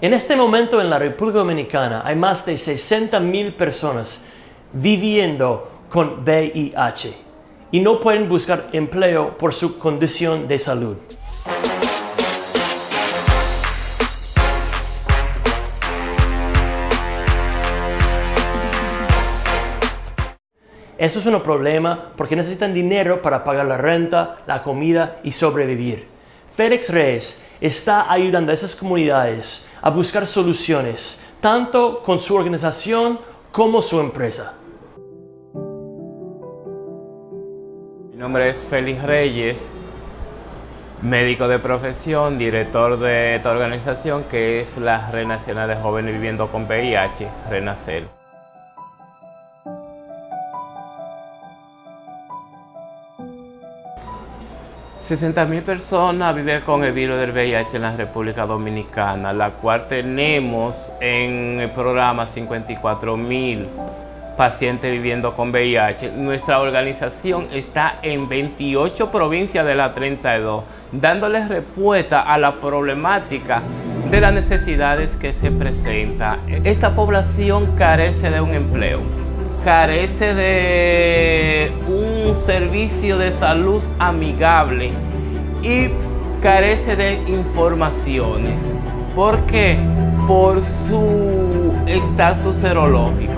En este momento en la República Dominicana hay más de 60 mil personas viviendo con VIH y no pueden buscar empleo por su condición de salud. Eso es un problema porque necesitan dinero para pagar la renta, la comida y sobrevivir. Félix Reyes está ayudando a esas comunidades a buscar soluciones, tanto con su organización como su empresa. Mi nombre es Félix Reyes, médico de profesión, director de esta organización que es la Red Nacional de Jóvenes Viviendo con VIH, RENACEL. 60.000 personas viven con el virus del VIH en la República Dominicana, la cual tenemos en el programa 54.000 pacientes viviendo con VIH. Nuestra organización está en 28 provincias de las 32, dándoles respuesta a la problemática de las necesidades que se presentan. Esta población carece de un empleo, carece de un servicio de salud amigable y carece de informaciones. ¿Por qué? Por su estatus serológico.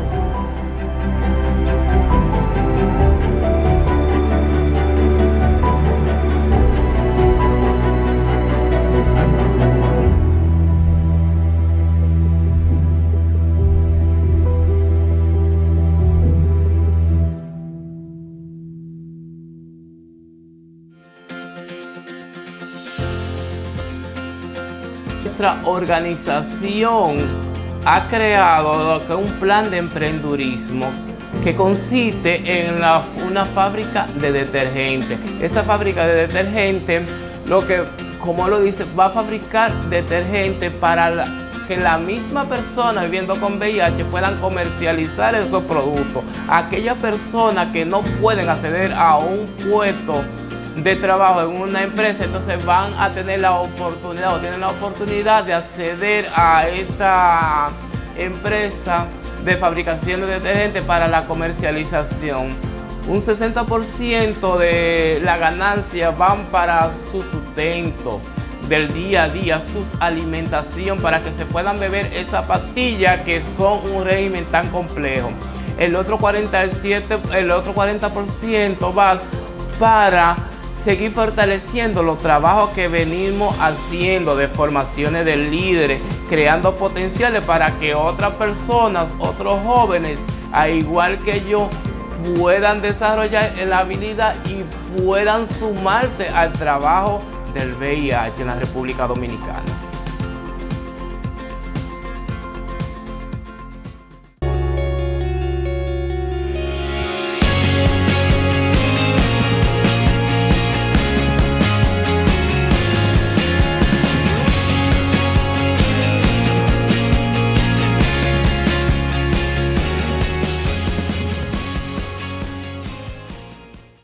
Nuestra organización ha creado un plan de emprendurismo que consiste en una fábrica de detergente. Esa fábrica de detergente, lo que, como lo dice, va a fabricar detergente para que la misma persona viviendo con VIH puedan comercializar esos productos. Aquellas personas que no pueden acceder a un puesto de trabajo en una empresa, entonces van a tener la oportunidad o tienen la oportunidad de acceder a esta empresa de fabricación de detergente para la comercialización. Un 60% de la ganancia van para su sustento del día a día, su alimentación, para que se puedan beber esa pastilla que son un régimen tan complejo. El otro 47, el otro 40% va para seguir fortaleciendo los trabajos que venimos haciendo de formaciones de líderes, creando potenciales para que otras personas, otros jóvenes, al igual que yo, puedan desarrollar la habilidad y puedan sumarse al trabajo del VIH en la República Dominicana.